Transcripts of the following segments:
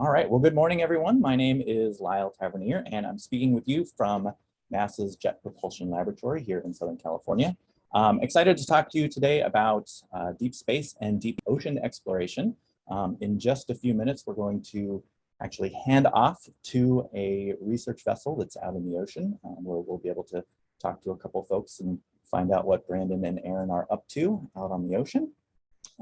All right, well, good morning, everyone. My name is Lyle Tavernier, and I'm speaking with you from NASA's Jet Propulsion Laboratory here in Southern California. I'm excited to talk to you today about uh, deep space and deep ocean exploration. Um, in just a few minutes, we're going to actually hand off to a research vessel that's out in the ocean, um, where we'll be able to talk to a couple folks and find out what Brandon and Erin are up to out on the ocean.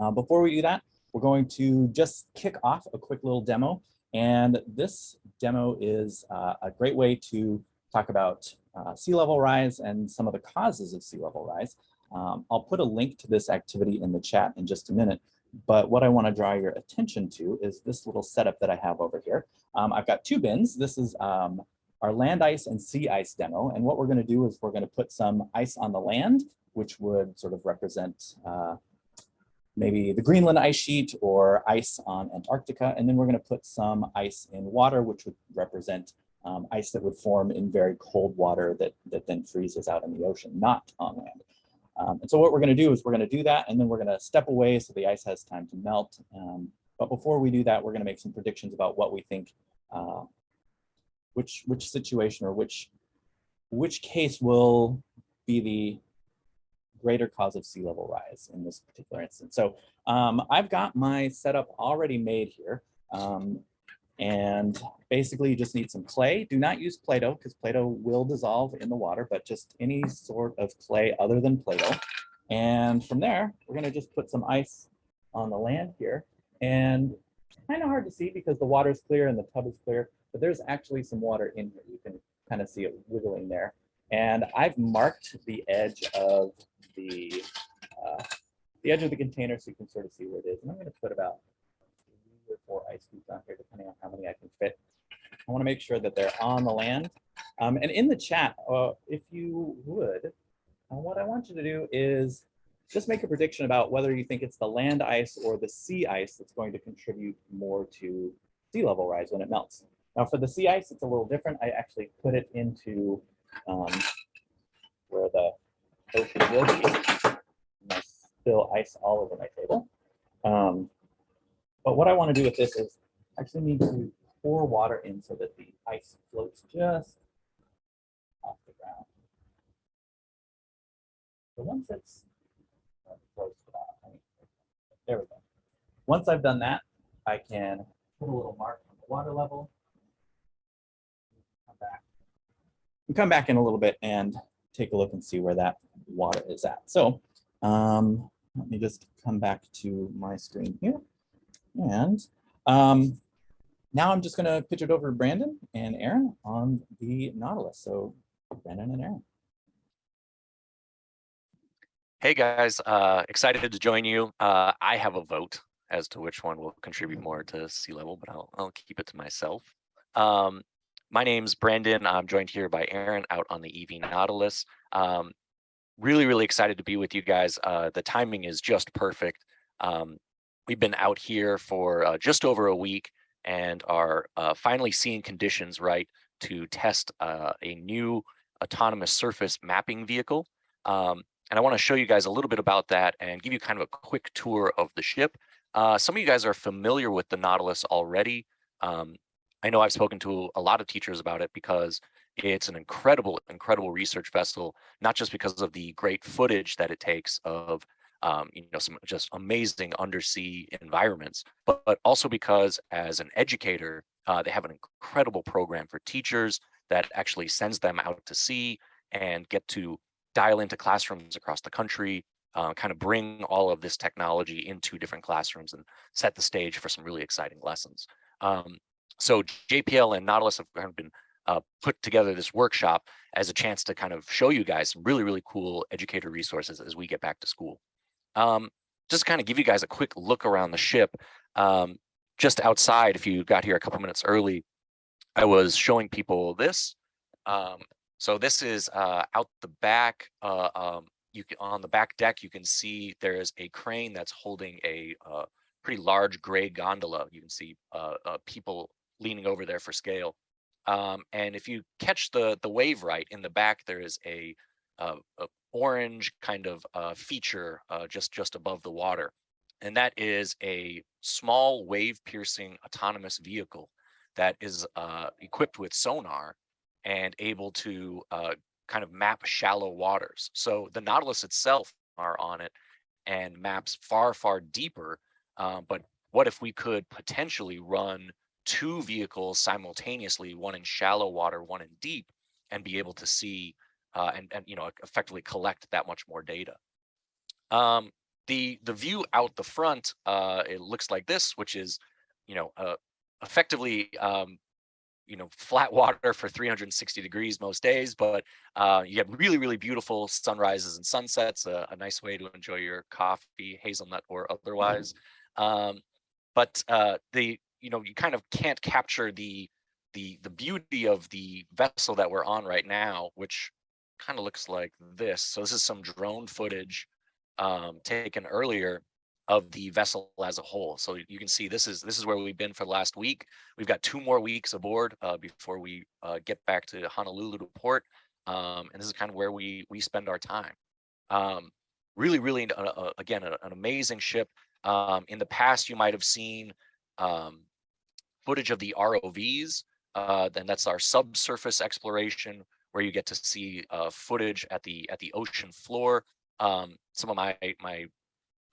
Uh, before we do that, we're going to just kick off a quick little demo. And this demo is uh, a great way to talk about uh, sea level rise and some of the causes of sea level rise. Um, I'll put a link to this activity in the chat in just a minute. But what I want to draw your attention to is this little setup that I have over here. Um, I've got two bins. This is um, our land ice and sea ice demo. And what we're going to do is we're going to put some ice on the land, which would sort of represent uh, maybe the Greenland ice sheet or ice on Antarctica. And then we're going to put some ice in water, which would represent um, ice that would form in very cold water that, that then freezes out in the ocean, not on land. Um, and so what we're going to do is we're going to do that, and then we're going to step away so the ice has time to melt. Um, but before we do that, we're going to make some predictions about what we think, uh, which which situation or which which case will be the greater cause of sea level rise in this particular instance. So um, I've got my setup already made here. Um, and basically you just need some clay. Do not use Play-Doh because Play-Doh will dissolve in the water, but just any sort of clay other than Play-Doh. And from there, we're gonna just put some ice on the land here. And kind of hard to see because the water is clear and the tub is clear, but there's actually some water in here. You can kind of see it wiggling there. And I've marked the edge of the uh, the edge of the container so you can sort of see where it is. And I'm going to put about three or four ice cubes on here, depending on how many I can fit. I want to make sure that they're on the land. Um, and in the chat, uh, if you would, uh, what I want you to do is just make a prediction about whether you think it's the land ice or the sea ice that's going to contribute more to sea level rise when it melts. Now for the sea ice, it's a little different. I actually put it into um, where the ocean will be. Spill ice all over my table. Um, but what I want to do with this is actually need to pour water in so that the ice floats just off the ground. So once it's there we go. Once I've done that, I can put a little mark on the water level. Come back. come back in a little bit and take a look and see where that water is at. So um, let me just come back to my screen here. And um, now I'm just going to pitch it over to Brandon and Erin on the Nautilus. So Brandon and Erin. Hey guys, uh, excited to join you. Uh, I have a vote as to which one will contribute more to sea level, but I'll, I'll keep it to myself. Um, my name's Brandon. I'm joined here by Erin out on the EV Nautilus. Um, really, really excited to be with you guys. Uh, the timing is just perfect. Um, we've been out here for uh, just over a week and are uh, finally seeing conditions right to test uh, a new autonomous surface mapping vehicle. Um, and I want to show you guys a little bit about that and give you kind of a quick tour of the ship. Uh, some of you guys are familiar with the Nautilus already. Um, I know I've spoken to a lot of teachers about it because it's an incredible, incredible research vessel, not just because of the great footage that it takes of um, you know, some just amazing undersea environments, but, but also because as an educator, uh, they have an incredible program for teachers that actually sends them out to sea and get to dial into classrooms across the country, uh, kind of bring all of this technology into different classrooms and set the stage for some really exciting lessons. Um, so JPL and Nautilus have kind of been uh, put together this workshop as a chance to kind of show you guys some really, really cool educator resources as we get back to school. Um, just kind of give you guys a quick look around the ship. Um, just outside, if you got here a couple minutes early, I was showing people this. Um, so this is uh, out the back. Uh, um, you can, on the back deck, you can see there is a crane that's holding a uh, pretty large gray gondola. You can see uh, uh, people leaning over there for scale. Um, and if you catch the the wave right in the back, there is a, a, a orange kind of uh, feature uh, just just above the water. and that is a small wave piercing autonomous vehicle that is uh, equipped with sonar and able to uh, kind of map shallow waters. So the Nautilus itself are on it and maps far, far deeper. Uh, but what if we could potentially run two vehicles simultaneously, one in shallow water, one in deep, and be able to see uh, and, and you know effectively collect that much more data. Um, the the view out the front uh, it looks like this, which is you know uh, effectively um, you know flat water for 360 degrees most days, but uh, you have really really beautiful sunrises and sunsets. A, a nice way to enjoy your coffee, hazelnut or otherwise. Um, but uh, the you know you kind of can't capture the the the beauty of the vessel that we're on right now, which kind of looks like this. So this is some drone footage um, taken earlier of the vessel as a whole. So you can see this is this is where we've been for the last week. We've got two more weeks aboard uh, before we uh, get back to Honolulu to port. Um, and this is kind of where we we spend our time. Um, really, really, uh, uh again, an amazing ship. Um, in the past, you might have seen um, footage of the ROVs. Uh, then that's our subsurface exploration, where you get to see uh, footage at the at the ocean floor. Um, some of my my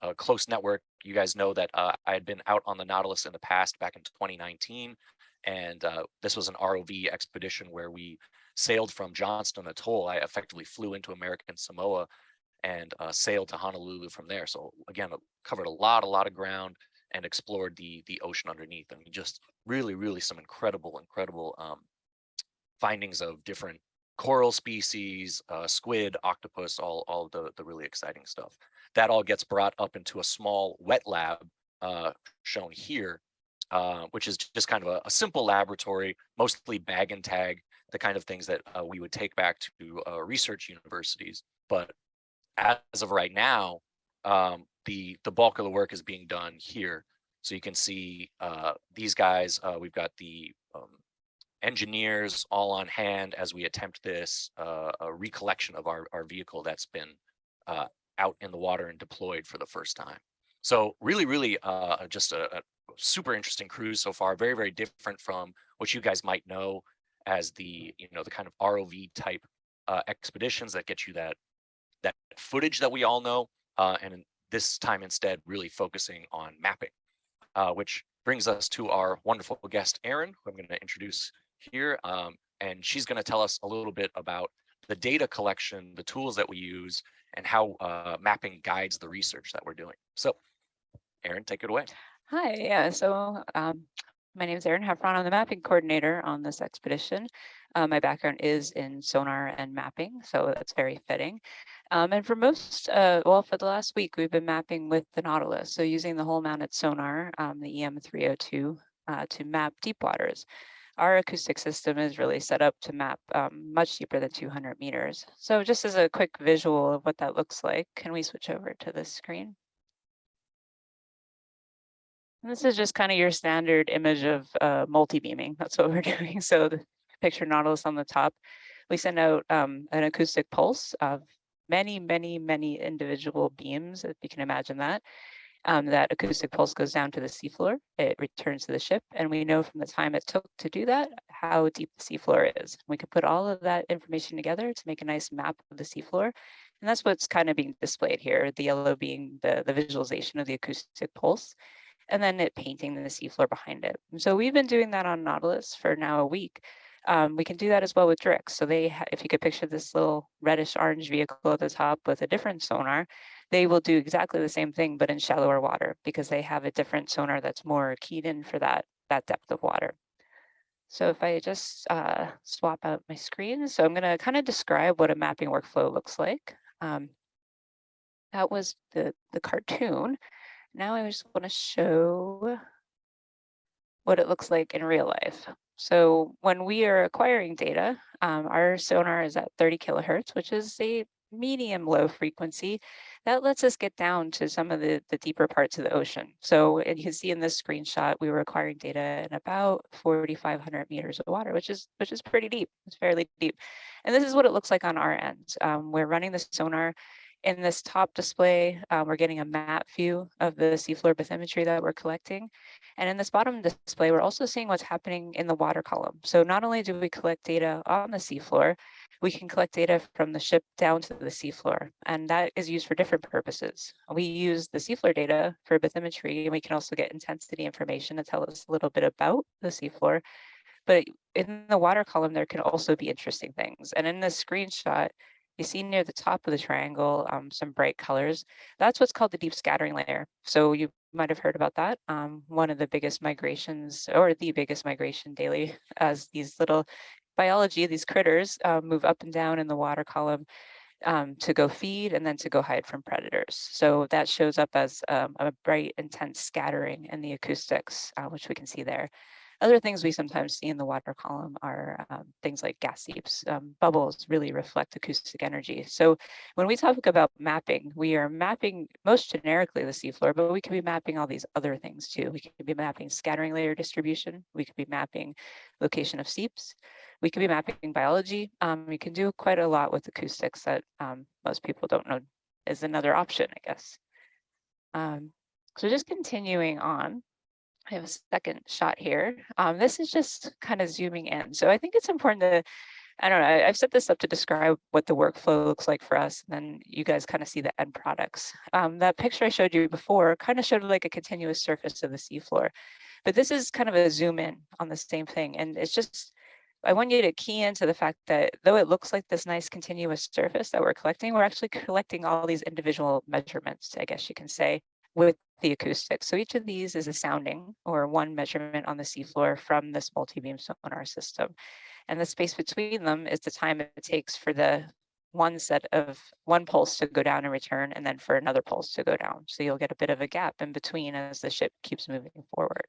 uh, close network, you guys know that uh, I had been out on the Nautilus in the past back in 2019, and uh, this was an ROV expedition where we sailed from Johnston Atoll. I effectively flew into American Samoa and uh, sailed to Honolulu from there. So again, covered a lot, a lot of ground and explored the the ocean underneath. I mean, just really, really some incredible, incredible um, findings of different coral species, uh, squid, octopus, all, all the, the really exciting stuff. That all gets brought up into a small wet lab uh, shown here, uh, which is just kind of a, a, simple laboratory, mostly bag and tag, the kind of things that uh, we would take back to uh, research universities. But as of right now, um, the, the bulk of the work is being done here. So you can see uh, these guys, we've got the um, engineers all on hand as we attempt this uh, recollection of our, our vehicle that's been uh, out in the water and deployed for the first time. So really, really uh, just a, a, super interesting cruise so far. Very, very different from what you guys might know as the, you know, the kind of ROV type uh, expeditions that get you that that footage that we all know. Uh, and this time instead, really focusing on mapping, uh, which brings us to our wonderful guest, Erin, who I'm going to introduce here, um, and she's going to tell us a little bit about the data collection, the tools that we use, and how uh, mapping guides the research that we're doing. So, Erin, take it away. Hi, yeah, so um, my name is Erin Heffron. I'm the mapping coordinator on this expedition. Uh, my background is in sonar and mapping, so that's very fitting. Um, and for most, uh, well, for the last week, we've been mapping with the Nautilus. So using the hull mounted sonar, um, the EM302, uh, to map deep waters our acoustic system is really set up to map um, much deeper than 200 meters. So just as a quick visual of what that looks like, can we switch over to this screen? And this is just kind of your standard image of uh, multi-beaming. That's what we're doing. So the picture Nautilus on the top, we send out um, an acoustic pulse of many, many, many individual beams, if you can imagine that um, that acoustic pulse goes down to the seafloor, it returns to the ship, and we know from the time it took to do that, how deep the seafloor is. We can put all of that information together to make a nice map of the seafloor. And that's what's kind of being displayed here, the yellow being the, the visualization of the acoustic pulse, and then it painting the seafloor behind it. And so we've been doing that on Nautilus for now a week. Um, we can do that as well with Drix. So they, if you could picture this little reddish orange vehicle at the top with a different sonar, they will do exactly the same thing, but in shallower water because they have a different sonar that's more keyed in for that, that depth of water. So if I just uh, swap out my screen, so I'm going to kind of describe what a mapping workflow looks like. Um, that was the, the cartoon. Now I just want to show what it looks like in real life. So when we are acquiring data, um, our sonar is at 30 kilohertz, which is a medium low frequency that lets us get down to some of the, the deeper parts of the ocean. So and you can see in this screenshot, we were acquiring data in about 4,500 meters of water, which is which is pretty deep. It's fairly deep. And this is what it looks like on our end. Um, we're running the sonar In this top display, uh, we're getting a map view of the seafloor bathymetry that we're collecting. And in this bottom display, we're also seeing what's happening in the water column. So not only do we collect data on the seafloor, we can collect data from the ship down to the seafloor, and that is used for different purposes. We use the seafloor data for bathymetry, and we can also get intensity information to tell us a little bit about the seafloor. But in the water column, there can also be interesting things. And in this screenshot, you see near the top of the triangle um, some bright colors. That's what's called the deep scattering layer. So you might have heard about that. Um, one of the biggest migrations or the biggest migration daily as these little biology, these critters uh, move up and down in the water column um, to go feed and then to go hide from predators. So that shows up as um, a bright, intense scattering in the acoustics, uh, which we can see there. Other things we sometimes see in the water column are um, things like gas seeps. Um, bubbles really reflect acoustic energy. So when we talk about mapping, we are mapping most generically the seafloor, but we can be mapping all these other things too. We could be mapping scattering layer distribution. We could be mapping location of seeps. We could be mapping biology. Um, we can do quite a lot with acoustics that um, most people don't know is another option, I guess. Um, so just continuing on, I have a second shot here. Um, this is just kind of zooming in. So I think it's important to, I don't know, I, have set this up to describe what the workflow looks like for us. And then you guys kind of see the end products. Um, that picture I showed you before kind of showed like a continuous surface of the seafloor. But this is kind of a zoom in on the same thing. And it's just, I want you to key into the fact that though it looks like this nice continuous surface that we're collecting, we're actually collecting all these individual measurements, I guess you can say, with the acoustics. So each of these is a sounding or one measurement on the seafloor from this multi-beam sonar system. And the space between them is the time it takes for the one set of one pulse to go down and return, and then for another pulse to go down. So you'll get a bit of a gap in between as the ship keeps moving forward.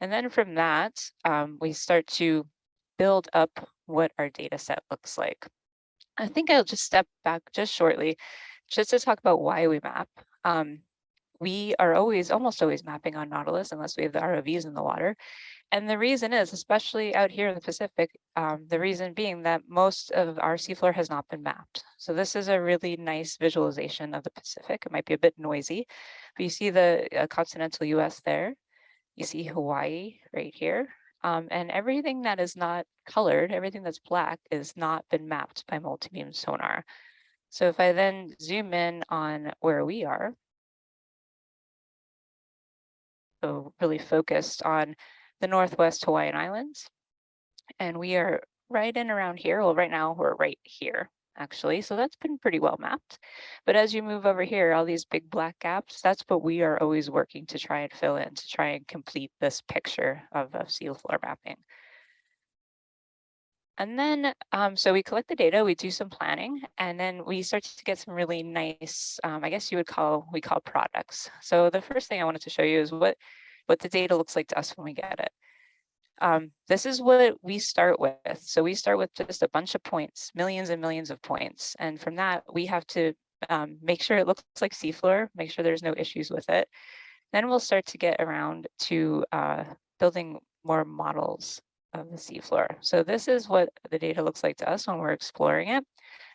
And then from that, um, we start to build up what our data set looks like. I think I'll just step back just shortly, just to talk about why we map. Um, we are always, almost always mapping on Nautilus unless we have the ROVs in the water. And the reason is, especially out here in the Pacific, um, the reason being that most of our seafloor has not been mapped. So this is a really nice visualization of the Pacific. It might be a bit noisy, but you see the uh, continental US there. You see Hawaii right here. Um, and everything that is not colored, everything that's black is not been mapped by multi-beam sonar. So if I then zoom in on where we are, so really focused on the Northwest Hawaiian Islands. And we are right in around here. Well, right now we're right here, actually. So that's been pretty well mapped. But as you move over here, all these big black gaps, that's what we are always working to try and fill in, to try and complete this picture of, of sea floor mapping. And then, um, so we collect the data, we do some planning, and then we start to get some really nice, um, I guess you would call, we call products. So the first thing I wanted to show you is what, what the data looks like to us when we get it. Um, this is what we start with. So we start with just a bunch of points, millions and millions of points. And from that, we have to um, make sure it looks like seafloor, make sure there's no issues with it. Then we'll start to get around to uh, building more models of the seafloor. So this is what the data looks like to us when we're exploring it.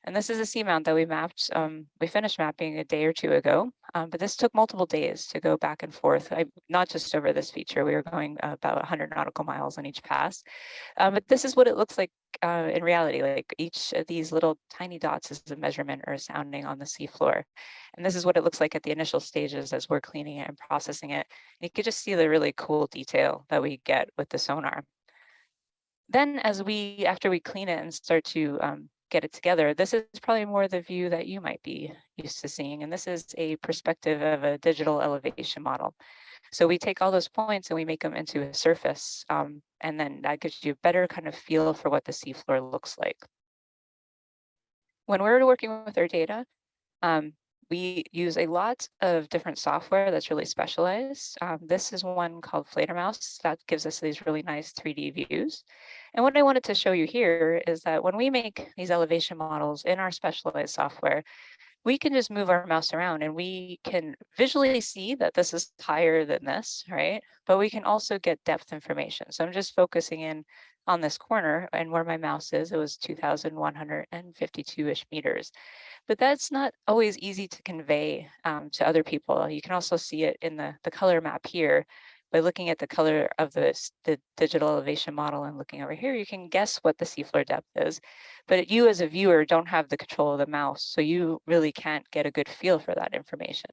And this is a seamount that we mapped, um, we finished mapping a day or two ago, um, but this took multiple days to go back and forth, I, not just over this feature, we were going about 100 nautical miles on each pass. Um, but this is what it looks like uh, in reality, like each of these little tiny dots is a measurement or a sounding on the seafloor. And this is what it looks like at the initial stages as we're cleaning it and processing it. And you can just see the really cool detail that we get with the sonar then as we, after we clean it and start to um, get it together, this is probably more the view that you might be used to seeing. And this is a perspective of a digital elevation model. So we take all those points and we make them into a surface. Um, and then that gives you a better kind of feel for what the seafloor looks like. When we're working with our data, um, we use a lot of different software that's really specialized. Um, this is one called Fledermaus that gives us these really nice 3D views. And what I wanted to show you here is that when we make these elevation models in our specialized software, we can just move our mouse around and we can visually see that this is higher than this, right? But we can also get depth information. So I'm just focusing in on this corner and where my mouse is, it was 2,152-ish meters. But that's not always easy to convey um, to other people. You can also see it in the, the color map here. By looking at the color of the, the digital elevation model and looking over here, you can guess what the seafloor depth is. But you as a viewer don't have the control of the mouse, so you really can't get a good feel for that information.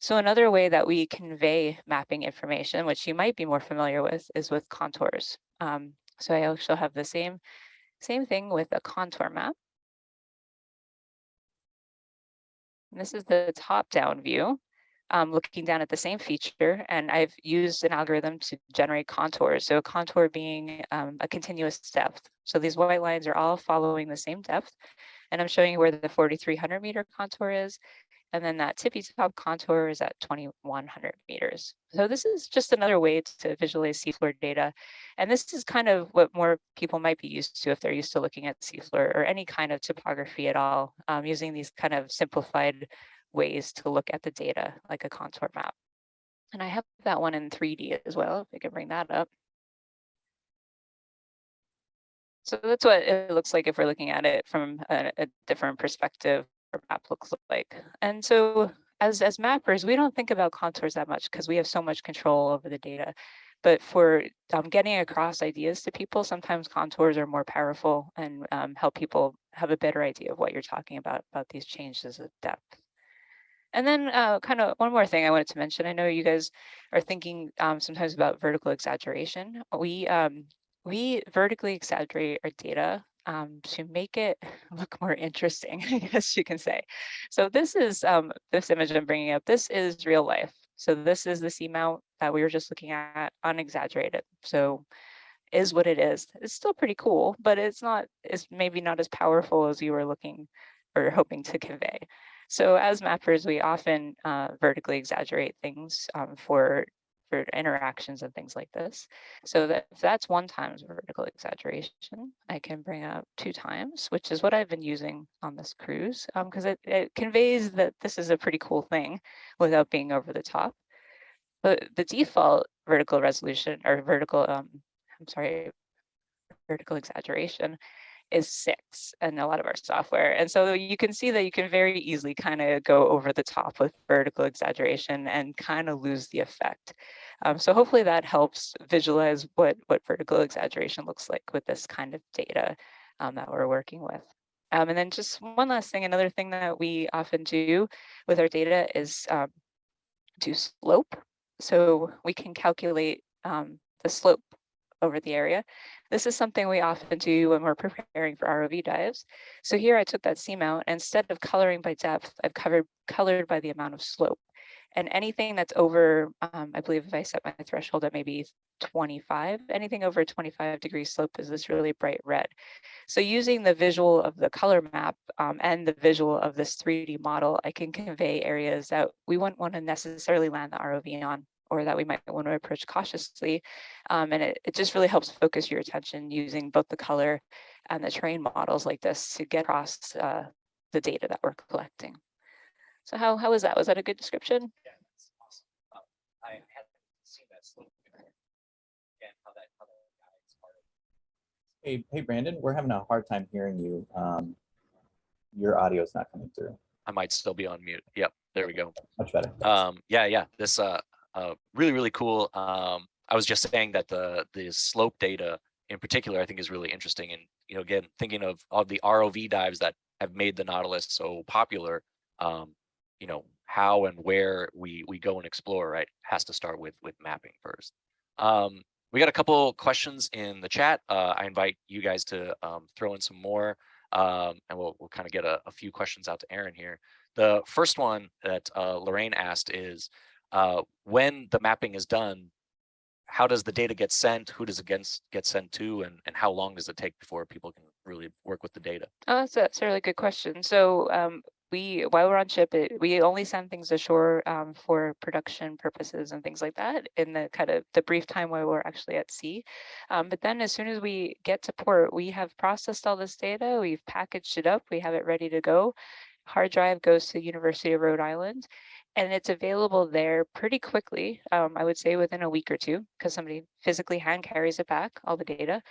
So another way that we convey mapping information, which you might be more familiar with, is with contours. Um, so I also have the same, same thing with a contour map. And this is the top-down view, um, looking down at the same feature, and I've used an algorithm to generate contours. So a contour being um, a continuous depth. So these white lines are all following the same depth, and I'm showing you where the 4,300 meter contour is, and then that tippy top contour is at 2100 meters. So this is just another way to visualize seafloor data. And this is kind of what more people might be used to if they're used to looking at seafloor or any kind of topography at all, um, using these kind of simplified ways to look at the data like a contour map. And I have that one in 3D as well, if we can bring that up. So that's what it looks like if we're looking at it from a, a different perspective or map looks like. And so as, as mappers, we don't think about contours that much because we have so much control over the data. But for um, getting across ideas to people, sometimes contours are more powerful and um, help people have a better idea of what you're talking about, about these changes of depth. And then uh, kind of one more thing I wanted to mention. I know you guys are thinking um, sometimes about vertical exaggeration. We um, we vertically exaggerate our data um, to make it look more interesting, I guess you can say. So this is um, this image I'm bringing up. This is real life. So this is the seamount that we were just looking at, unexaggerated. So is what it is. It's still pretty cool, but it's not. It's maybe not as powerful as you were looking or hoping to convey. So as mappers, we often uh, vertically exaggerate things um, for for interactions and things like this. So that if that's one times vertical exaggeration, I can bring up two times, which is what I've been using on this cruise because um, it, it conveys that this is a pretty cool thing without being over the top. But the default vertical resolution or vertical, um, I'm sorry, vertical exaggeration is six and a lot of our software. And so you can see that you can very easily kind of go over the top with vertical exaggeration and kind of lose the effect. Um, so hopefully that helps visualize what, what vertical exaggeration looks like with this kind of data um, that we're working with. Um, and then just one last thing, another thing that we often do with our data is um, do slope. So we can calculate um, the slope over the area. This is something we often do when we're preparing for ROV dives. So here I took that seamount, and instead of coloring by depth, I've covered colored by the amount of slope. And anything that's over, um, I believe if I set my threshold at maybe 25, anything over 25 degree slope is this really bright red. So using the visual of the color map um, and the visual of this 3D model, I can convey areas that we wouldn't want to necessarily land the ROV on or that we might want to approach cautiously. Um, and it, it just really helps focus your attention using both the color and the terrain models like this to get across uh, the data that we're collecting. So how, how was that? Was that a good description? Yeah, that's awesome. Um, I hadn't seen that slope. Again, how that, how that guides part of Hey, hey, Brandon, we're having a hard time hearing you. Um, your audio is not coming through. I might still be on mute. Yep, there we go. Much better. Um, yeah, yeah, this uh, uh, really, really cool. Um, I was just saying that the the slope data in particular, I think is really interesting. And, you know, again, thinking of all the ROV dives that have made the Nautilus so popular, um, you know, how and where we we go and explore, right, has to start with with mapping first. Um, we got a couple questions in the chat. Uh, I invite you guys to um, throw in some more, um, and we'll we'll kind of get a, a, few questions out to Erin here. The first one that uh, Lorraine asked is, uh, when the mapping is done, how does the data get sent? Who does it get, sent to? And, and how long does it take before people can really work with the data? Oh, that's a, that's a really good question. So um, we while we're on ship, it, we only send things ashore um, for production purposes and things like that in the kind of the brief time while we're actually at sea. Um, but then as soon as we get to port, we have processed all this data, we've packaged it up, we have it ready to go. hard drive goes to the University of Rhode Island and it's available there pretty quickly. Um, I would say within a week or two, because somebody physically hand carries it back, all the data.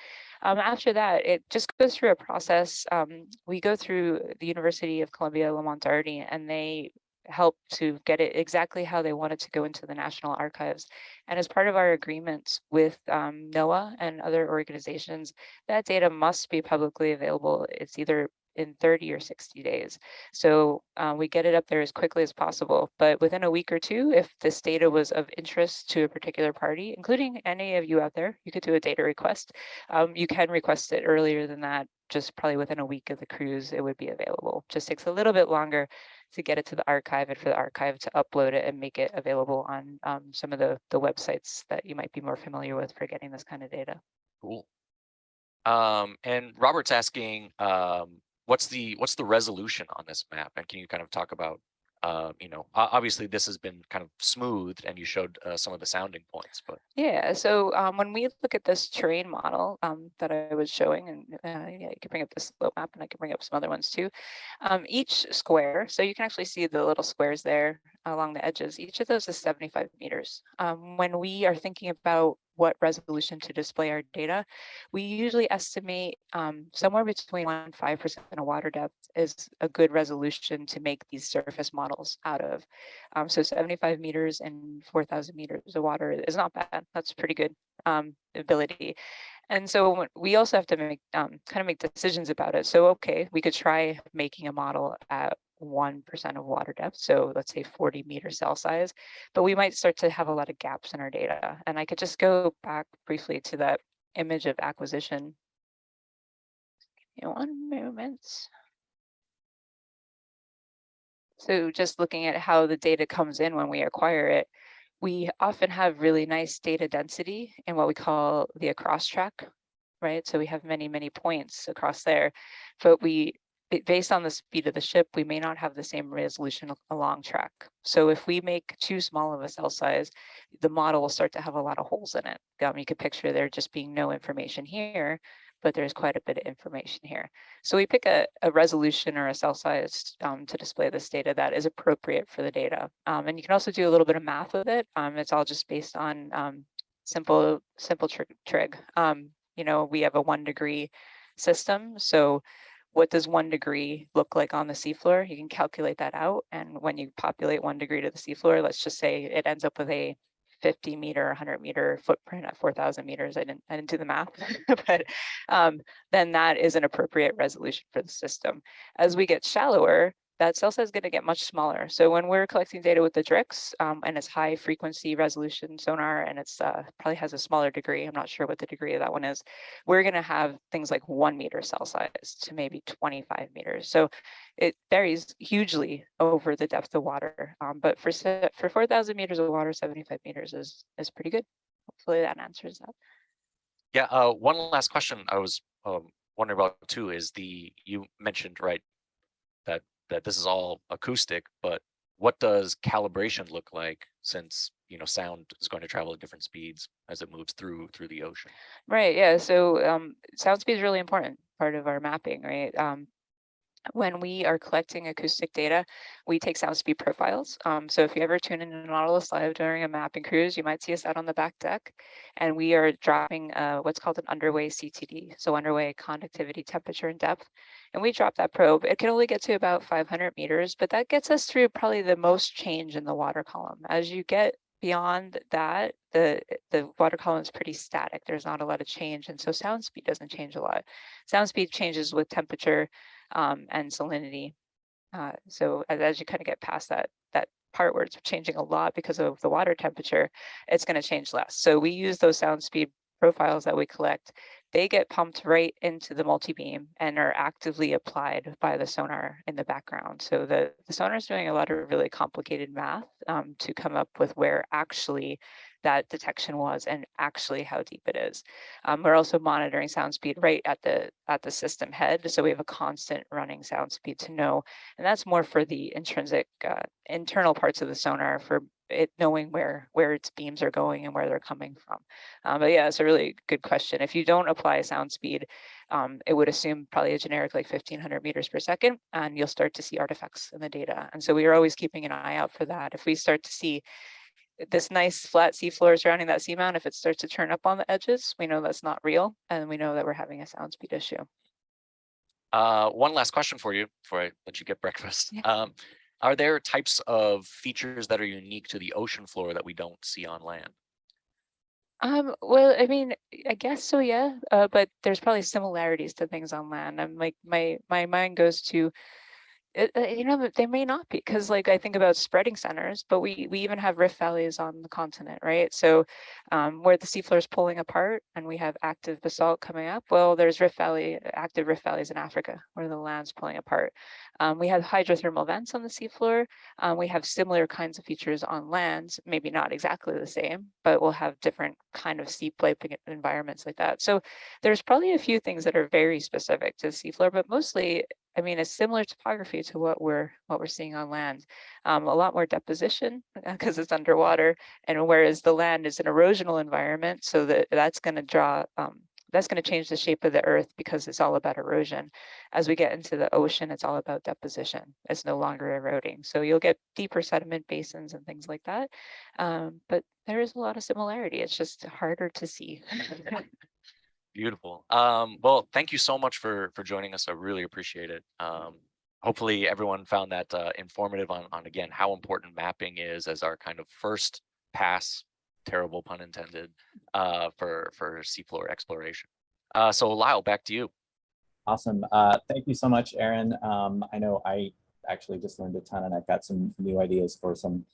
Um, after that, it just goes through a process. Um, we go through the University of Columbia Lamont-Doherty and they help to get it exactly how they want it to go into the National Archives. And as part of our agreements with um, NOAA and other organizations, that data must be publicly available. It's either in 30 or 60 days. So uh, we get it up there as quickly as possible. But within a week or two, if this data was of interest to a particular party, including any of you out there, you could do a data request. Um, you can request it earlier than that, just probably within a week of the cruise, it would be available. Just takes a little bit longer to get it to the archive and for the archive to upload it and make it available on um, some of the, the websites that you might be more familiar with for getting this kind of data. Cool. Um, and Robert's asking, um, what's the what's the resolution on this map? And can you kind of talk about, uh, you know, obviously this has been kind of smoothed and you showed uh, some of the sounding points, but Yeah, so um, when we look at this terrain model um, that I was showing, and uh, yeah, you can bring up this slope map and I can bring up some other ones too. Um, each square, so you can actually see the little squares there along the edges. Each of those is 75 meters. Um, when we are thinking about what resolution to display our data, we usually estimate um, somewhere between 1 and 5% of water depth is a good resolution to make these surface models out of. Um, so 75 meters and 4,000 meters of water is not bad. That's pretty good um, ability. And so we also have to make um, kind of make decisions about it. So okay, we could try making a model at 1% of water depth. So let's say 40 meter cell size, but we might start to have a lot of gaps in our data. And I could just go back briefly to that image of acquisition. Give me one moment. So just looking at how the data comes in when we acquire it, we often have really nice data density in what we call the across track, right? So we have many, many points across there, but we, based on the speed of the ship, we may not have the same resolution along track. So if we make too small of a cell size, the model will start to have a lot of holes in it. Um, you could picture there just being no information here, but there's quite a bit of information here. So we pick a, a resolution or a cell size um, to display this data that is appropriate for the data. Um, and you can also do a little bit of math with it. Um, it's all just based on um, simple, simple trig. trig. Um, you know, we have a one degree system. So what does one degree look like on the seafloor? You can calculate that out. And when you populate one degree to the seafloor, let's just say it ends up with a 50 meter, 100 meter footprint at 4,000 meters. I didn't, I didn't do the math, but um, then that is an appropriate resolution for the system. As we get shallower, that cell size is going to get much smaller. So when we're collecting data with the DRIX um, and it's high frequency resolution sonar and it's uh, probably has a smaller degree, I'm not sure what the degree of that one is, we're going to have things like one meter cell size to maybe 25 meters. So it varies hugely over the depth of water. Um, but for for 4,000 meters of water, 75 meters is is pretty good. Hopefully that answers that. yeah, uh, one last question I was um, wondering about too is the, you mentioned, right, that, that this is all acoustic, but what does calibration look like since, you know, sound is going to travel at different speeds as it moves through, through the ocean? Right, yeah, so um, sound speed is really important, part of our mapping, right? Um, when we are collecting acoustic data, we take sound speed profiles. Um, so if you ever tune in to Nautilus Live during a mapping cruise, you might see us out on the back deck, and we are dropping uh, what's called an underway CTD, so underway conductivity, temperature, and depth. And we drop that probe. It can only get to about 500 meters, but that gets us through probably the most change in the water column. As you get beyond that, the the water column is pretty static. There's not a lot of change, and so sound speed doesn't change a lot. Sound speed changes with temperature um, and salinity. Uh, so as, as you kind of get past that that part where it's changing a lot because of the water temperature, it's going to change less. So we use those sound speed profiles that we collect. They get pumped right into the multi-beam and are actively applied by the sonar in the background. So the, the sonar is doing a lot of really complicated math um, to come up with where actually that detection was and actually how deep it is. Um, we're also monitoring sound speed right at the at the system head, so we have a constant running sound speed to know, and that's more for the intrinsic uh, internal parts of the sonar for it knowing where where its beams are going and where they're coming from. Um, but yeah, it's a really good question. If you don't apply sound speed, um, it would assume probably a generic like 1500 meters per second, and you'll start to see artifacts in the data. And so we are always keeping an eye out for that. If we start to see this nice flat seafloor surrounding that seamount, if it starts to turn up on the edges, we know that's not real, and we know that we're having a sound speed issue. Uh, one last question for you before I let you get breakfast. Yeah. Um, are there types of features that are unique to the ocean floor that we don't see on land? Um, well, I mean, I guess so, yeah. Uh, but there's probably similarities to things on land. I'm like, my my mind goes to it, uh, you know, they may not be because like I think about spreading centers, but we we even have rift valleys on the continent, right? So um, where the seafloor is pulling apart and we have active basalt coming up, well, there's rift valley, active rift valleys in Africa where the land's pulling apart. Um, we have hydrothermal vents on the seafloor. Um, we have similar kinds of features on land, maybe not exactly the same, but we'll have different kind of steep sloping environments like that. So there's probably a few things that are very specific to the seafloor, but mostly I mean, it's similar topography to what we're what we're seeing on land. Um, a lot more deposition because it's underwater, and whereas the land is an erosional environment, so that that's going to draw um, that's going to change the shape of the earth because it's all about erosion. As we get into the ocean, it's all about deposition. It's no longer eroding, so you'll get deeper sediment basins and things like that. Um, but there is a lot of similarity. It's just harder to see. Beautiful. Um, well, thank you so much for for joining us. I really appreciate it. Um, hopefully everyone found that uh, informative on, on again how important mapping is as our kind of first pass, terrible pun intended, uh, for for seafloor exploration. Uh, so Lyle, back to you. Awesome. Uh, thank you so much, Erin. Um, I know I actually just learned a ton and I've got some new ideas for some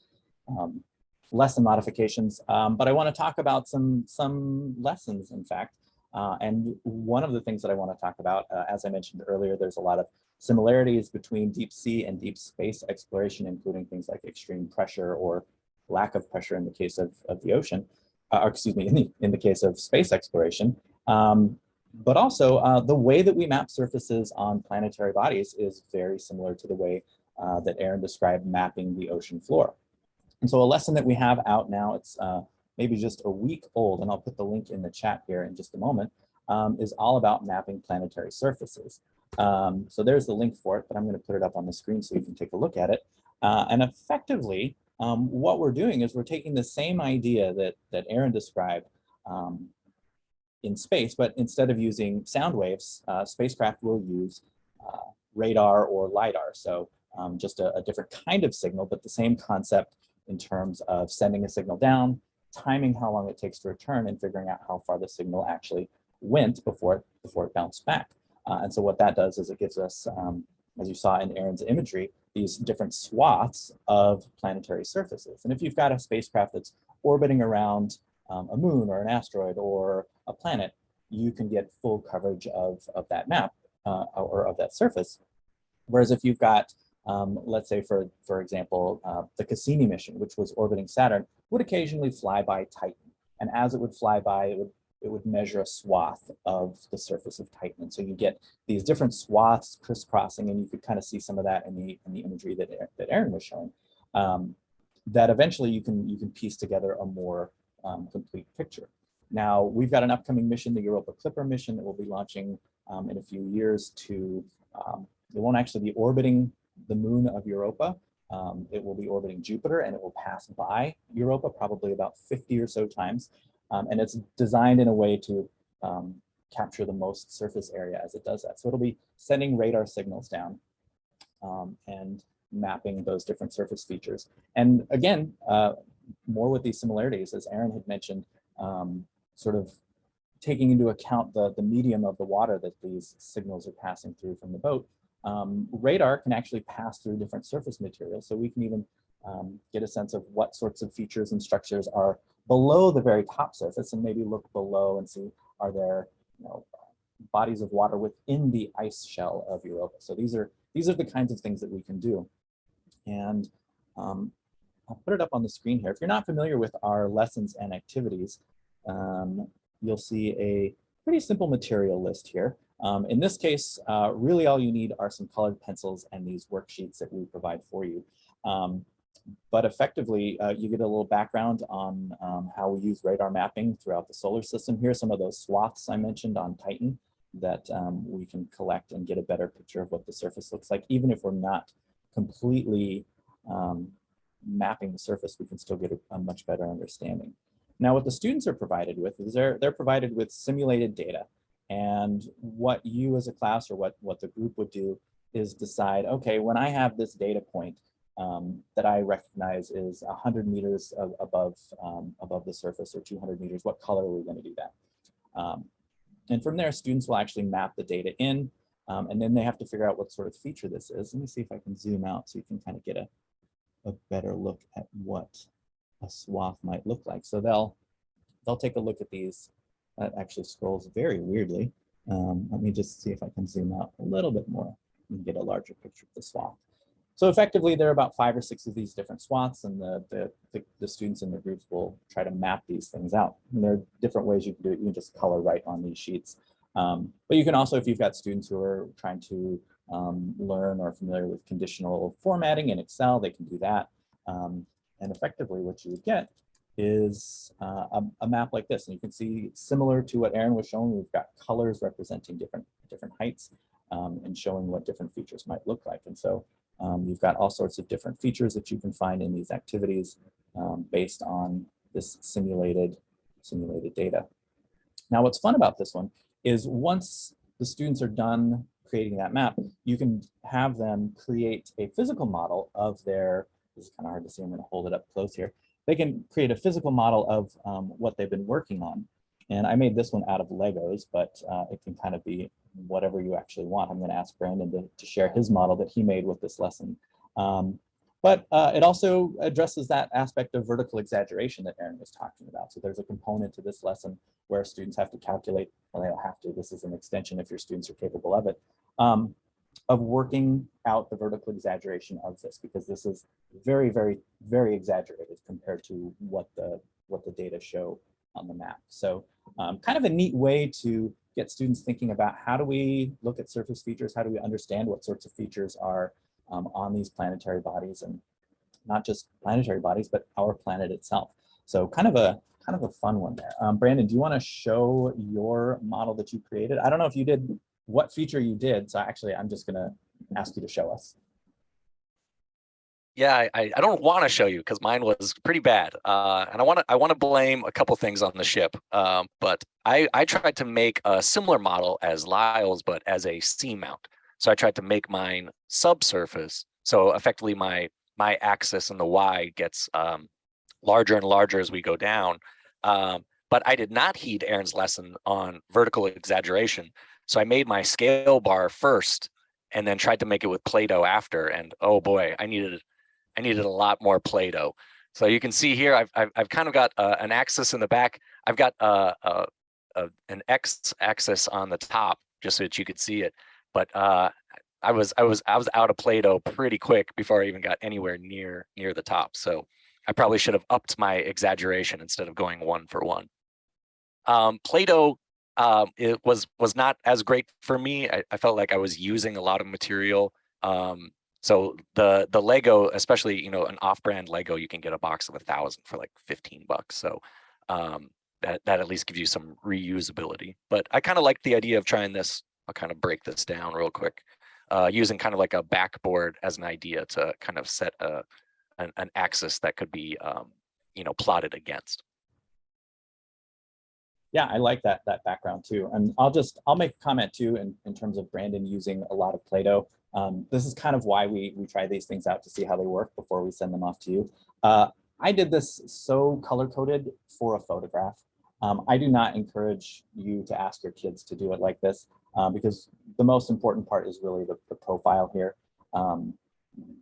um, lesson modifications, um, but I want to talk about some some lessons, in fact. Uh, and one of the things that I want to talk about, uh, as I mentioned earlier, there's a lot of similarities between deep sea and deep space exploration, including things like extreme pressure or lack of pressure in the case of, of the ocean, uh, or excuse me, in the, in the case of space exploration. Um, but also uh, the way that we map surfaces on planetary bodies is very similar to the way uh, that Erin described mapping the ocean floor. And so a lesson that we have out now, it's uh, maybe just a week old, and I'll put the link in the chat here in just a moment, um, is all about mapping planetary surfaces. Um, so there's the link for it, but I'm going to put it up on the screen so you can take a look at it. Uh, and effectively, um, what we're doing is we're taking the same idea that, that Erin described um, in space, but instead of using sound waves, uh, spacecraft will use uh, radar or LIDAR. So um, just a, a different kind of signal, but the same concept in terms of sending a signal down, timing how long it takes to return and figuring out how far the signal actually went before it, before it bounced back. Uh, and so what that does is it gives us, um, as you saw in Erin's imagery, these different swaths of planetary surfaces. And if you've got a spacecraft that's orbiting around um, a moon or an asteroid or a planet, you can get full coverage of, of that map uh, or of that surface. Whereas if you've got um, let's say for, for example, uh, the Cassini mission, which was orbiting Saturn, would occasionally fly by Titan. And as it would fly by, it would, it would measure a swath of the surface of Titan. And so you get these different swaths crisscrossing, and you could kind of see some of that in the, in the imagery that, that Erin was showing. Um, that eventually you can, you can piece together a more um, complete picture. Now, we've got an upcoming mission, the Europa Clipper mission that will be launching um, in a few years to, um, it won't actually be orbiting the moon of Europa. Um, it will be orbiting Jupiter and it will pass by Europa probably about 50 or so times. Um, and it's designed in a way to um, capture the most surface area as it does that. So it'll be sending radar signals down um, and mapping those different surface features. And again, uh, more with these similarities, as Erin had mentioned, um, sort of taking into account the, the medium of the water that these signals are passing through from the boat, um, radar can actually pass through different surface materials. So we can even um, get a sense of what sorts of features and structures are below the very top surface and maybe look below and see are there you know, bodies of water within the ice shell of Europa. So these are, these are the kinds of things that we can do. And um, I'll put it up on the screen here. If you're not familiar with our lessons and activities, um, you'll see a pretty simple material list here. Um, in this case, uh, really all you need are some colored pencils and these worksheets that we provide for you. Um, but effectively, uh, you get a little background on um, how we use radar mapping throughout the solar system. Here are some of those swaths I mentioned on Titan that um, we can collect and get a better picture of what the surface looks like. Even if we're not completely um, mapping the surface, we can still get a, a, much better understanding. Now, what the students are provided with is they're, they're provided with simulated data. And what you as a class or what, what the group would do is decide, okay, when I have this data point, um, that I recognize is 100 meters of, above, um, above the surface or 200 meters, what color are we going to do that? Um, and from there, students will actually map the data in, um, and then they have to figure out what sort of feature this is. Let me see if I can zoom out so you can kind of get a, a better look at what a swath might look like. So they'll, they'll take a look at these. That actually scrolls very weirdly. Um, let me just see if I can zoom out a little bit more and get a larger picture of the swath. So effectively, there are about five or six of these different swaths, and the, the, the, the, students in the groups will try to map these things out. And there are different ways you can do it. You can just color right on these sheets. Um, but you can also, if you've got students who are trying to um, learn or familiar with conditional formatting in Excel, they can do that. Um, and effectively, what you would get is uh, a, a, map like this. And you can see similar to what Erin was showing, we've got colors representing different, different heights um, and showing what different features might look like. And so um, you've got all sorts of different features that you can find in these activities um, based on this simulated, simulated data. Now, what's fun about this one is once the students are done creating that map, you can have them create a physical model of their, this is kind of hard to see, I'm gonna hold it up close here. They can create a physical model of um, what they've been working on. And I made this one out of Legos, but uh, it can kind of be whatever you actually want. I'm going to ask Brandon to, to share his model that he made with this lesson. Um, but uh, it also addresses that aspect of vertical exaggeration that Erin was talking about. So there's a component to this lesson where students have to calculate, well, they don't have to, this is an extension if your students are capable of it, um, of working out the vertical exaggeration of this, because this is very, very, very exaggerated compared to what the, what the data show on the map. So um, kind of a neat way to get students thinking about how do we look at surface features? How do we understand what sorts of features are um, on these planetary bodies and not just planetary bodies, but our planet itself. So kind of a kind of a fun one there. Um, Brandon, do you want to show your model that you created? I don't know if you did what feature you did. So actually, I'm just going to ask you to show us yeah, I, I don't want to show you because mine was pretty bad. Uh, and I want to I want to blame a couple things on the ship. Um, but I, I tried to make a similar model as Lyle's, but as a seamount. So I tried to make mine subsurface. So effectively my my axis and the Y gets um, larger and larger as we go down. Um, but I did not heed Erin's lesson on vertical exaggeration. So I made my scale bar first and then tried to make it with Play-Doh after. And oh boy, I needed I needed a lot more Play-Doh. So you can see here, I've, I've, I've kind of got uh, an axis in the back. I've got uh, uh, uh, an X axis on the top, just so that you could see it. But uh, I was I was I was out of Play-Doh pretty quick before I even got anywhere near near the top. So I probably should have upped my exaggeration instead of going one for one. Um, Play-Doh um, it was was not as great for me. I, I, felt like I was using a lot of material um, so the the Lego, especially you know an off-brand Lego, you can get a box of a thousand for like 15 bucks. So um, that that at least gives you some reusability. But I kind of like the idea of trying this. I'll kind of break this down real quick, uh, using kind of like a backboard as an idea to kind of set a an, an axis that could be um, you know plotted against. Yeah, I like that that background too. And I'll just I'll make a comment too in, in terms of Brandon using a lot of Play-Doh. Um, this is kind of why we, we try these things out to see how they work before we send them off to you. Uh, I did this so color coded for a photograph. Um, I do not encourage you to ask your kids to do it like this um, because the most important part is really the, the profile here. Um,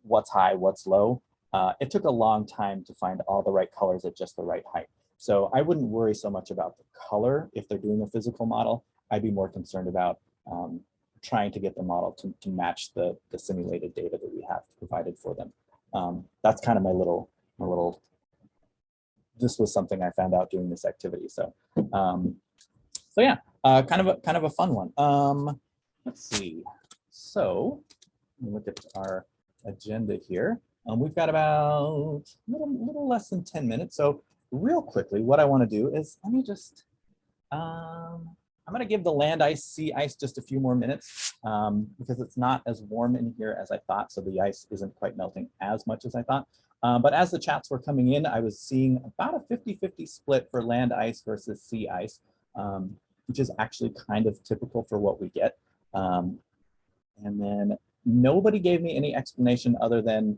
what's high, what's low. Uh, it took a long time to find all the right colors at just the right height. So I wouldn't worry so much about the color if they're doing a physical model. I'd be more concerned about um, trying to get the model to, to match the, the simulated data that we have provided for them. Um, that's kind of my little, my little, this was something I found out doing this activity. So, um, so yeah, uh, kind of a, kind of a fun one. Um, let's see. So look at our agenda here. Um, we've got about a little, little less than 10 minutes. So real quickly, what I want to do is let me just, um, I'm going to give the land ice, sea ice just a few more minutes um, because it's not as warm in here as I thought. So the ice isn't quite melting as much as I thought. Um, but as the chats were coming in, I was seeing about a 50-50 split for land ice versus sea ice, um, which is actually kind of typical for what we get. Um, and then nobody gave me any explanation other than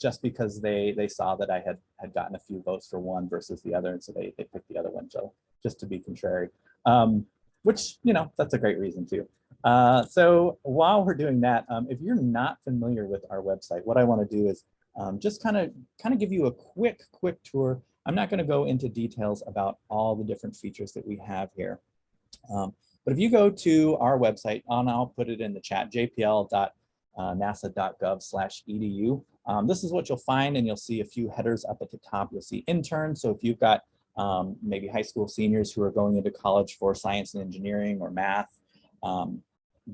just because they they saw that I had had gotten a few votes for one versus the other, and so they they picked the other one so just to be contrary. Um, which you know that's a great reason too. Uh, so while we're doing that, um, if you're not familiar with our website, what I want to do is um, just kind of kind of give you a quick quick tour. I'm not going to go into details about all the different features that we have here. Um, but if you go to our website, and I'll put it in the chat, jpl.nasa.gov slash edu. Um, this is what you'll find, and you'll see a few headers up at the top. You'll see intern. So if you've got um, maybe high school seniors who are going into college for science and engineering or math, um,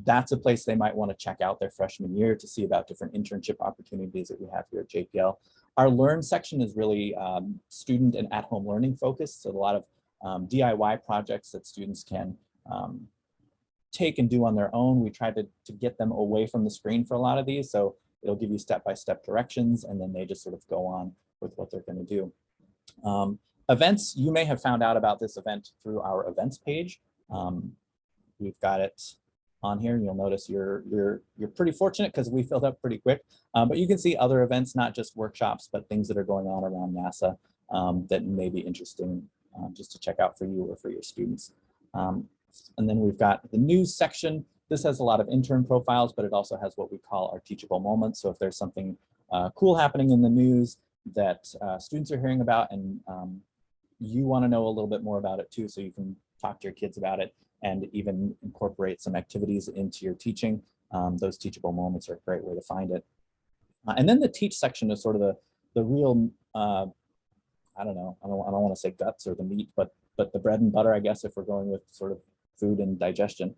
that's a place they might want to check out their freshman year to see about different internship opportunities that we have here at JPL. Our Learn section is really um, student and at-home learning focused, so a lot of um, DIY projects that students can um, take and do on their own. We try to, to get them away from the screen for a lot of these, so it'll give you step-by-step -step directions, and then they just sort of go on with what they're going to do. Um, events, you may have found out about this event through our events page. Um, we've got it on here. You'll notice you're you're you're pretty fortunate because we filled up pretty quick. Um, but you can see other events, not just workshops, but things that are going on around NASA um, that may be interesting um, just to check out for you or for your students. Um, and then we've got the news section. This has a lot of intern profiles, but it also has what we call our teachable moments. So if there's something uh, cool happening in the news that uh, students are hearing about and um, you want to know a little bit more about it too, so you can talk to your kids about it, and even incorporate some activities into your teaching. Um, those teachable moments are a great way to find it. Uh, and then the teach section is sort of the, the real, uh, I don't know, I don't, I don't want to say guts or the meat, but, but the bread and butter, I guess, if we're going with sort of food and digestion.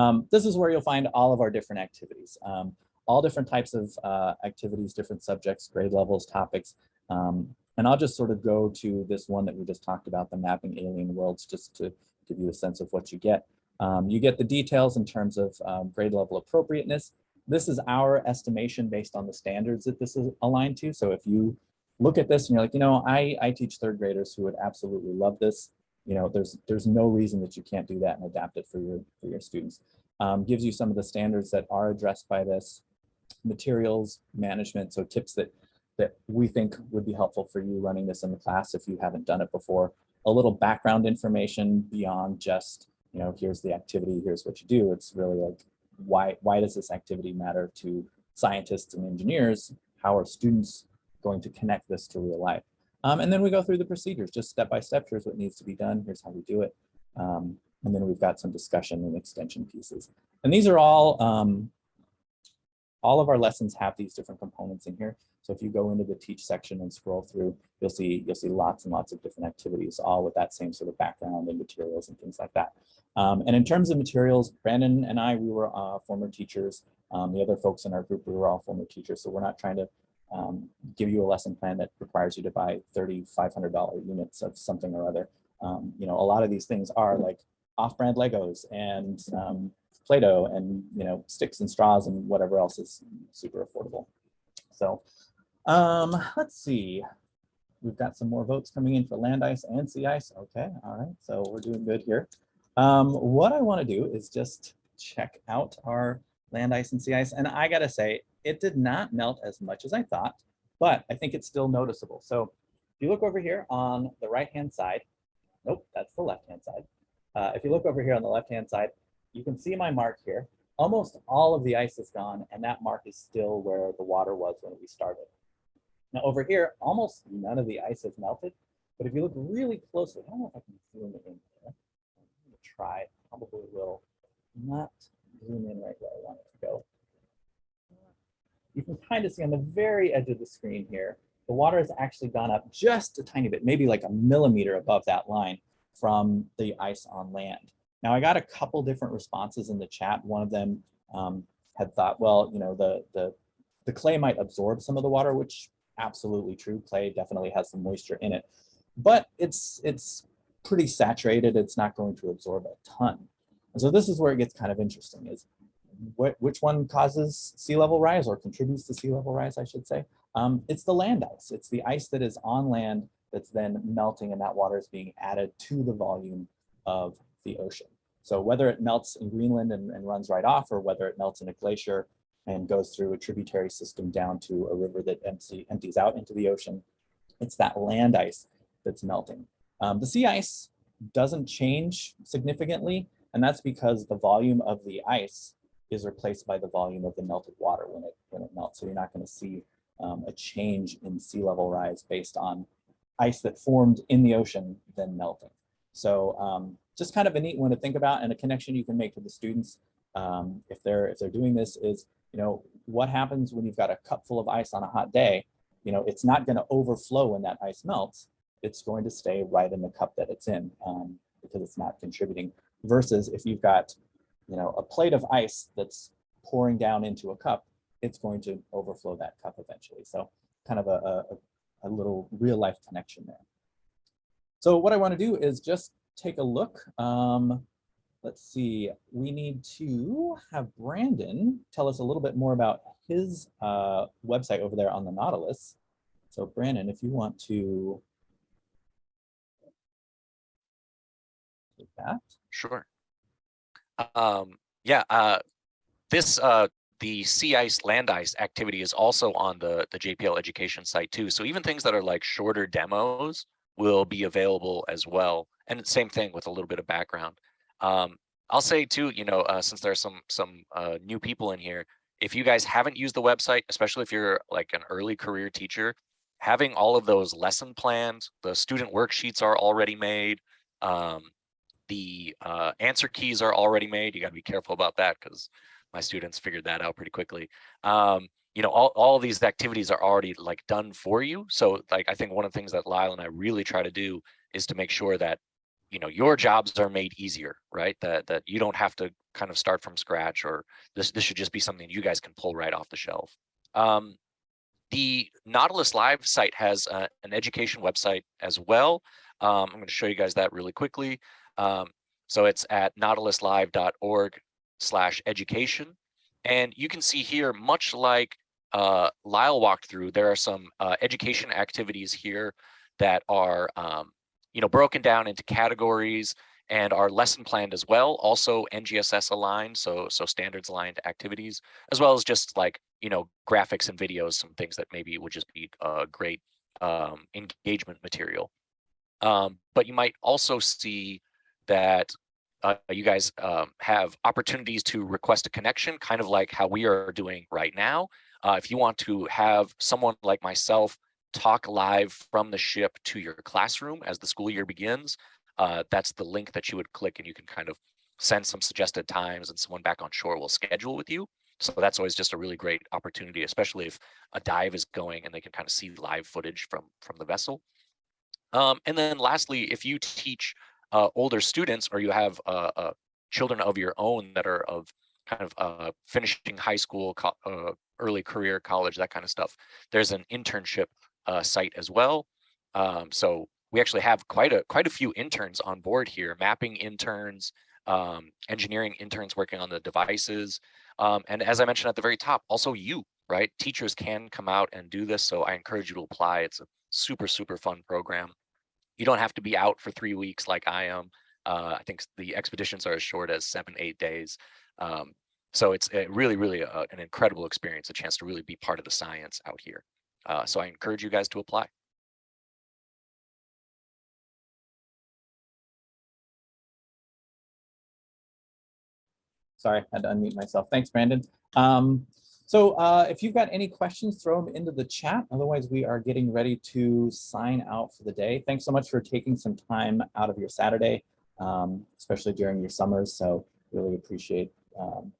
Um, this is where you'll find all of our different activities, um, all different types of uh, activities, different subjects, grade levels, topics. Um, and I'll just sort of go to this one that we just talked about, the mapping alien worlds, just to give you a sense of what you get. Um, you get the details in terms of um, grade level appropriateness. This is our estimation based on the standards that this is aligned to. So if you look at this and you're like, you know, I, I teach third graders who would absolutely love this. You know, there's there's no reason that you can't do that and adapt it for your for your students. Um, gives you some of the standards that are addressed by this, materials management, so tips that that we think would be helpful for you running this in the class if you haven't done it before. A little background information beyond just you know, here's the activity, here's what you do. It's really like, why, why does this activity matter to scientists and engineers? How are students going to connect this to real life? Um, and then we go through the procedures, just step by step. Here's what needs to be done. Here's how we do it. Um, and then we've got some discussion and extension pieces. And these are all, um, all of our lessons have these different components in here. So if you go into the teach section and scroll through, you'll see you'll see lots and lots of different activities, all with that same sort of background and materials and things like that. Um, and in terms of materials, Brandon and I, we were uh, former teachers. Um, the other folks in our group, we were all former teachers. So we're not trying to um, give you a lesson plan that requires you to buy $3,500 units of something or other. Um, you know, a lot of these things are like off-brand Legos and um, Play-Doh and, you know, sticks and straws and whatever else is super affordable. So um, let's see. We've got some more votes coming in for land ice and sea ice. Okay, all right, so we're doing good here. Um, what I want to do is just check out our land ice and sea ice. And I got to say, it did not melt as much as I thought, but I think it's still noticeable. So if you look over here on the right-hand side, nope, that's the left-hand side. Uh, if you look over here on the left-hand side, you can see my mark here. Almost all of the ice is gone, and that mark is still where the water was when we started. Now over here, almost none of the ice has melted, but if you look really closely, I don't know if I can zoom in here. Try, probably will not zoom in right where I want it to go. You can kind of see on the very edge of the screen here, the water has actually gone up just a tiny bit, maybe like a millimeter above that line from the ice on land. Now I got a couple different responses in the chat. One of them um, had thought, well, you know, the, the, the clay might absorb some of the water, which absolutely true. Clay definitely has some moisture in it, but it's it's pretty saturated. It's not going to absorb a ton. And so this is where it gets kind of interesting is which one causes sea level rise or contributes to sea level rise, I should say. Um, it's the land ice. It's the ice that is on land that's then melting and that water is being added to the volume of the ocean. So whether it melts in Greenland and, and runs right off or whether it melts in a glacier and goes through a tributary system down to a river that empty, empties out into the ocean, it's that land ice that's melting. Um, the sea ice doesn't change significantly, and that's because the volume of the ice is replaced by the volume of the melted water when it when it melts. So you're not going to see um, a change in sea level rise based on ice that formed in the ocean then melting. So um, just kind of a neat one to think about and a connection you can make to the students um, if they're if they're doing this is you know what happens when you've got a cup full of ice on a hot day you know it's not going to overflow when that ice melts it's going to stay right in the cup that it's in um, because it's not contributing versus if you've got you know a plate of ice that's pouring down into a cup it's going to overflow that cup eventually so kind of a, a, a little real life connection there so what I want to do is just take a look. Um, let's see, we need to have Brandon tell us a little bit more about his uh, website over there on the Nautilus. So Brandon, if you want to take that. Sure. Um, yeah, uh, this uh, the sea ice land ice activity is also on the the JPL education site too. So even things that are like shorter demos will be available as well. And same thing with a little bit of background. Um, I'll say too, you know, uh, since there's some some uh, new people in here, if you guys haven't used the website, especially if you're like an early career teacher, having all of those lesson plans, the student worksheets are already made, um, the uh, answer keys are already made. You got to be careful about that because my students figured that out pretty quickly. Um, you know, all, all these activities are already like done for you. So like, I think one of the things that Lyle and I really try to do is to make sure that, you know, your jobs are made easier, right? That, that you don't have to kind of start from scratch or this, this should just be something you guys can pull right off the shelf. Um, the Nautilus Live site has uh, an education website as well. Um, I'm going to show you guys that really quickly. Um, so it's at nautiluslive.org slash education. And you can see here, much like uh, Lyle walked through, there are some uh, education activities here that are, um, you know, broken down into categories and are lesson planned as well. Also NGSS aligned, so so standards aligned activities, as well as just like you know graphics and videos, some things that maybe would just be a great um, engagement material. Um, but you might also see that uh, you guys um, have opportunities to request a connection, kind of like how we are doing right now. Uh, if you want to have someone like myself talk live from the ship to your classroom as the school year begins, uh, that's the link that you would click and you can kind of send some suggested times and someone back on shore will schedule with you. So that's always just a really great opportunity, especially if a dive is going and they can kind of see live footage from, from the vessel. Um, and then lastly, if you teach uh, older students or you have uh, uh, children of your own that are of kind of uh, finishing high school, uh, early career, college, that kind of stuff, there's an internship site as well. Um, so we actually have quite a quite a few interns on board here, mapping interns, um, engineering interns working on the devices. Um, and as I mentioned at the very top, also you, right? Teachers can come out and do this. So I encourage you to apply. It's a super, super fun program. You don't have to be out for three weeks like I am. Uh, I think the expeditions are as short as seven, eight days. Um, so it's a really, really a, uh, an incredible experience, a chance to really be part of the science out here. Uh, so I encourage you guys to apply. Sorry, I had to unmute myself. Thanks, Brandon. Um, so uh, if you've got any questions, throw them into the chat. Otherwise, we are getting ready to sign out for the day. Thanks so much for taking some time out of your Saturday, um, especially during your summers. So really appreciate um,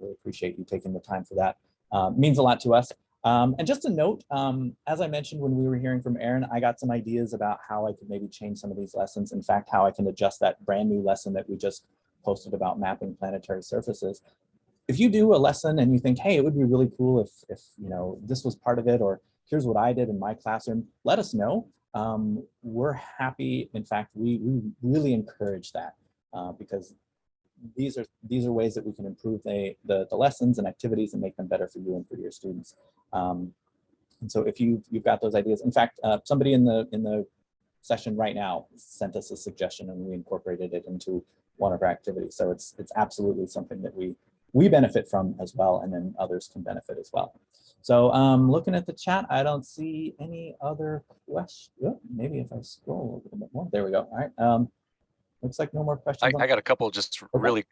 really appreciate you taking the time for that. Uh, means a lot to us. Um, and just a note, um, as I mentioned when we were hearing from Erin, I got some ideas about how I could maybe change some of these lessons. In fact, how I can adjust that brand new lesson that we just posted about mapping planetary surfaces if you do a lesson and you think, hey, it would be really cool if, if you know, this was part of it, or here's what I did in my classroom, let us know. Um, we're happy. In fact, we, we really encourage that uh, because these are these are ways that we can improve the, the, the lessons and activities and make them better for you and for your students. Um, and so if you you've got those ideas, in fact, uh, somebody in the in the session right now sent us a suggestion and we incorporated it into one of our activities. So it's it's absolutely something that we we benefit from as well, and then others can benefit as well. So um, looking at the chat, I don't see any other questions. maybe if I scroll a little bit more, there we go. All right. Um, looks like no more questions. I, I got a couple just really,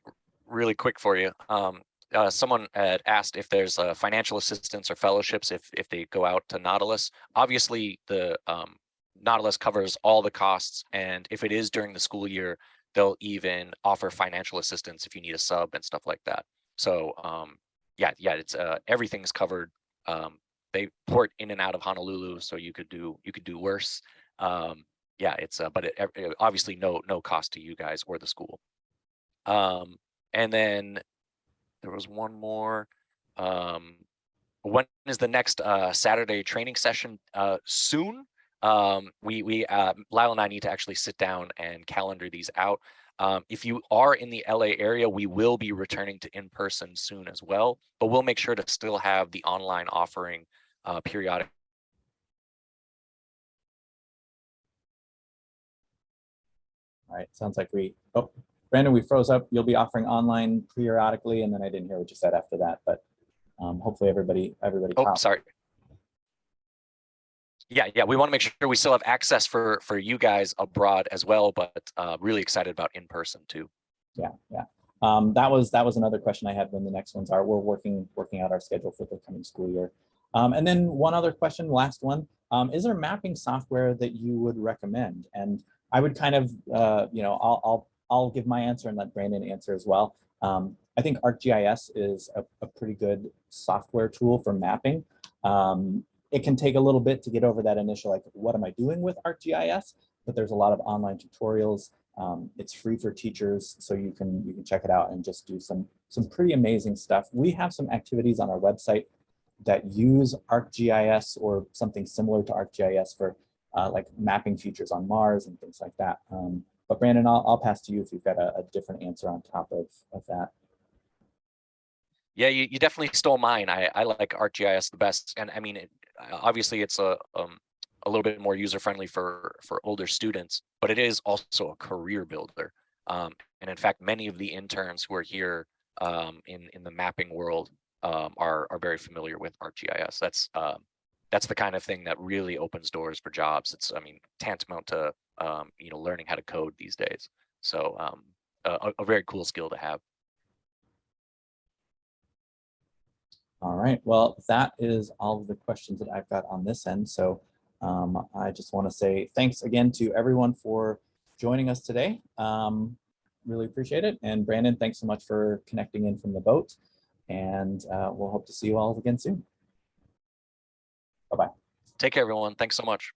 really quick for you. Um, uh, someone had asked if there's uh, financial assistance or fellowships if if they go out to Nautilus. Obviously, the um, Nautilus covers all the costs, and if it is during the school year, they'll even offer financial assistance if you need a sub and stuff like that. So um, yeah, yeah, it's uh, everything's covered. Um, they port in and out of Honolulu, so you could do you could do worse. Um, yeah, it's uh, but it, uh, obviously no no cost to you guys or the school. Um, and then there was one more. Um, when is the next uh, Saturday training session? Uh, soon. Um, we we uh, Lyle and I need to actually sit down and calendar these out. Um, if you are in the LA area, we will be returning to in person soon as well, but we'll make sure to still have the online offering uh, periodic. All right, sounds like we, oh, Brandon, we froze up. You'll be offering online periodically, and then I didn't hear what you said after that, but um, hopefully everybody, everybody. Oh, caught. sorry. Yeah, yeah, we want to make sure we still have access for for you guys abroad as well, but uh, really excited about in person too. Yeah, yeah. Um, that was that was another question I had when the next ones are. We're working working out our schedule for the coming school year. Um, and then one other question, last one. Um, is there mapping software that you would recommend? And I would kind of, uh, you know, I'll, I'll I'll give my answer and let Brandon answer as well. Um, I think ArcGIS is a, a pretty good software tool for mapping. Um, it can take a little bit to get over that initial, like, what am I doing with ArcGIS? But there's a lot of online tutorials. Um, it's free for teachers, so you can you can check it out and just do some some pretty amazing stuff. We have some activities on our website that use ArcGIS or something similar to ArcGIS for uh, like mapping features on Mars and things like that. Um, but Brandon, I'll, I'll pass to you if you've got a, a different answer on top of, of that. Yeah, you, you definitely stole mine. I, I like ArcGIS the best. And I mean, it, uh, obviously it's a, um, a little bit more user friendly for, for older students, but it is also a career builder. Um, and in fact, many of the interns who are here um, in, in the mapping world um, are, are very familiar with ArcGIS. That's, um, that's the kind of thing that really opens doors for jobs. It's, I mean, tantamount to, um, you know, learning how to code these days. So um, a, a very cool skill to have. All right, well, that is all of the questions that I've got on this end. So um, I just want to say thanks again to everyone for joining us today. Um, really appreciate it. And Brandon, thanks so much for connecting in from the boat. And uh, we'll hope to see you all again soon. Bye-bye. Take care, everyone. Thanks so much.